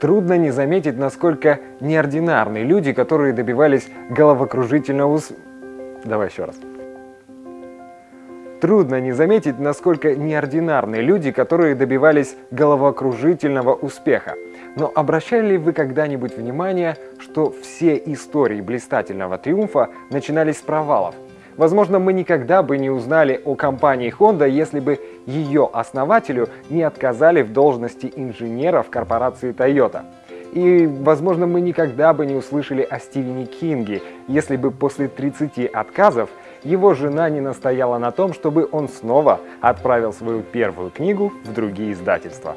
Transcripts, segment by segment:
Трудно не заметить, насколько неординарны люди, которые добивались головокружительного ус... Давай еще раз. Трудно не заметить, насколько неординарны люди, которые добивались головокружительного успеха. Но обращали ли вы когда-нибудь внимание, что все истории блистательного триумфа начинались с провалов? Возможно, мы никогда бы не узнали о компании Honda, если бы ее основателю не отказали в должности инженера в корпорации Toyota. И, возможно, мы никогда бы не услышали о Стивене Кинге, если бы после 30 отказов его жена не настояла на том, чтобы он снова отправил свою первую книгу в другие издательства.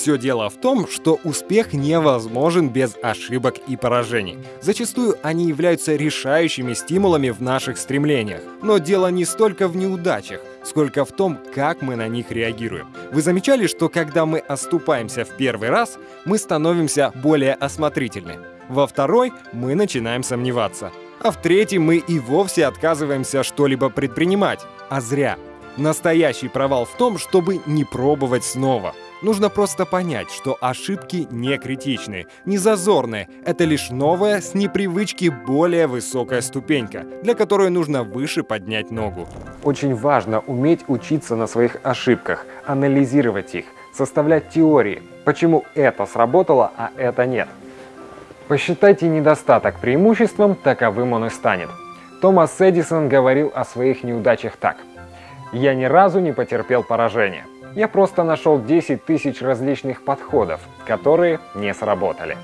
Все дело в том, что успех невозможен без ошибок и поражений. Зачастую они являются решающими стимулами в наших стремлениях. Но дело не столько в неудачах, сколько в том, как мы на них реагируем. Вы замечали, что когда мы оступаемся в первый раз, мы становимся более осмотрительны. Во второй мы начинаем сомневаться. А в третий мы и вовсе отказываемся что-либо предпринимать. А зря. Настоящий провал в том, чтобы не пробовать снова. Нужно просто понять, что ошибки не критичны, не зазорны. Это лишь новая, с непривычки более высокая ступенька, для которой нужно выше поднять ногу. Очень важно уметь учиться на своих ошибках, анализировать их, составлять теории, почему это сработало, а это нет. Посчитайте недостаток преимуществом, таковым он и станет. Томас Эдисон говорил о своих неудачах так. «Я ни разу не потерпел поражения. Я просто нашел 10 тысяч различных подходов, которые не сработали.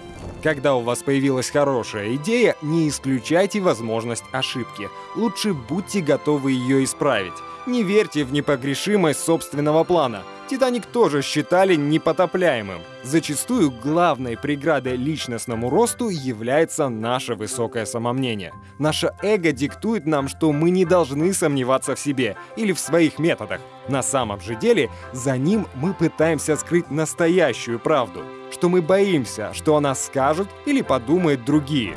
Когда у вас появилась хорошая идея, не исключайте возможность ошибки. Лучше будьте готовы ее исправить. Не верьте в непогрешимость собственного плана – Титаник тоже считали непотопляемым. Зачастую главной преградой личностному росту является наше высокое самомнение. Наше эго диктует нам, что мы не должны сомневаться в себе или в своих методах. На самом же деле, за ним мы пытаемся скрыть настоящую правду, что мы боимся, что о нас скажут или подумают другие.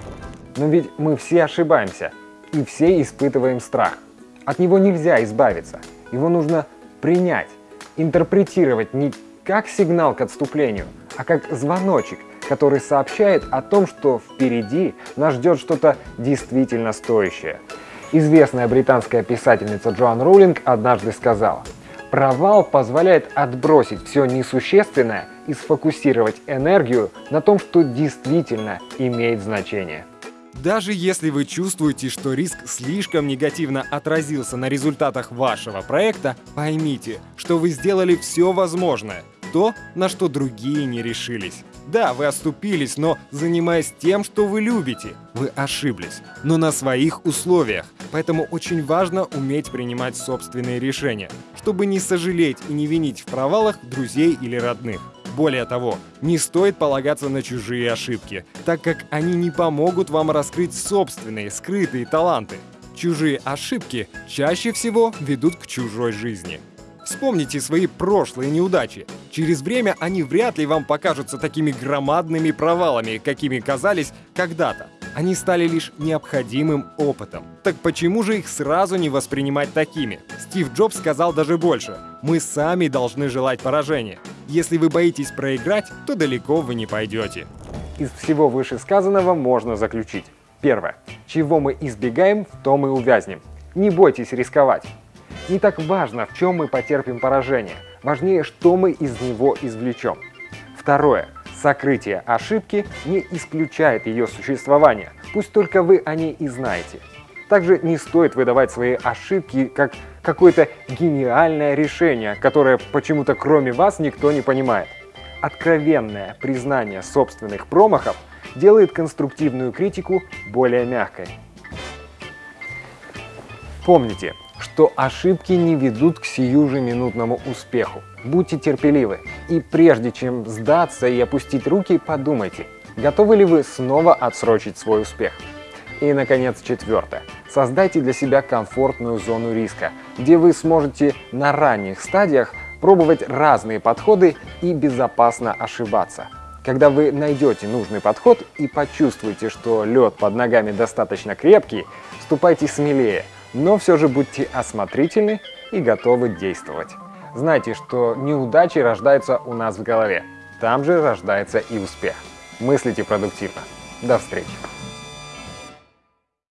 Но ведь мы все ошибаемся, и все испытываем страх. От него нельзя избавиться, его нужно принять интерпретировать не как сигнал к отступлению, а как звоночек, который сообщает о том, что впереди нас ждет что-то действительно стоящее. Известная британская писательница Джоан Роулинг однажды сказала, «Провал позволяет отбросить все несущественное и сфокусировать энергию на том, что действительно имеет значение». Даже если вы чувствуете, что риск слишком негативно отразился на результатах вашего проекта, поймите, что вы сделали все возможное, то, на что другие не решились. Да, вы оступились, но занимаясь тем, что вы любите, вы ошиблись, но на своих условиях. Поэтому очень важно уметь принимать собственные решения, чтобы не сожалеть и не винить в провалах друзей или родных. Более того, не стоит полагаться на чужие ошибки, так как они не помогут вам раскрыть собственные скрытые таланты. Чужие ошибки чаще всего ведут к чужой жизни. Вспомните свои прошлые неудачи. Через время они вряд ли вам покажутся такими громадными провалами, какими казались когда-то. Они стали лишь необходимым опытом. Так почему же их сразу не воспринимать такими? Стив Джобс сказал даже больше. Мы сами должны желать поражения. Если вы боитесь проиграть, то далеко вы не пойдете. Из всего вышесказанного можно заключить. Первое. Чего мы избегаем, в том и увязнем. Не бойтесь рисковать. Не так важно, в чем мы потерпим поражение. Важнее, что мы из него извлечем. Второе. Сокрытие ошибки не исключает ее существование. Пусть только вы о ней и знаете. Также не стоит выдавать свои ошибки как какое-то гениальное решение, которое почему-то кроме вас никто не понимает. Откровенное признание собственных промахов делает конструктивную критику более мягкой. Помните, что ошибки не ведут к сиюжеминутному успеху. Будьте терпеливы и прежде чем сдаться и опустить руки, подумайте, готовы ли вы снова отсрочить свой успех. И, наконец, четвертое. Создайте для себя комфортную зону риска, где вы сможете на ранних стадиях пробовать разные подходы и безопасно ошибаться. Когда вы найдете нужный подход и почувствуете, что лед под ногами достаточно крепкий, ступайте смелее, но все же будьте осмотрительны и готовы действовать. Знайте, что неудачи рождаются у нас в голове. там же рождается и успех. Мыслите продуктивно. До встречи!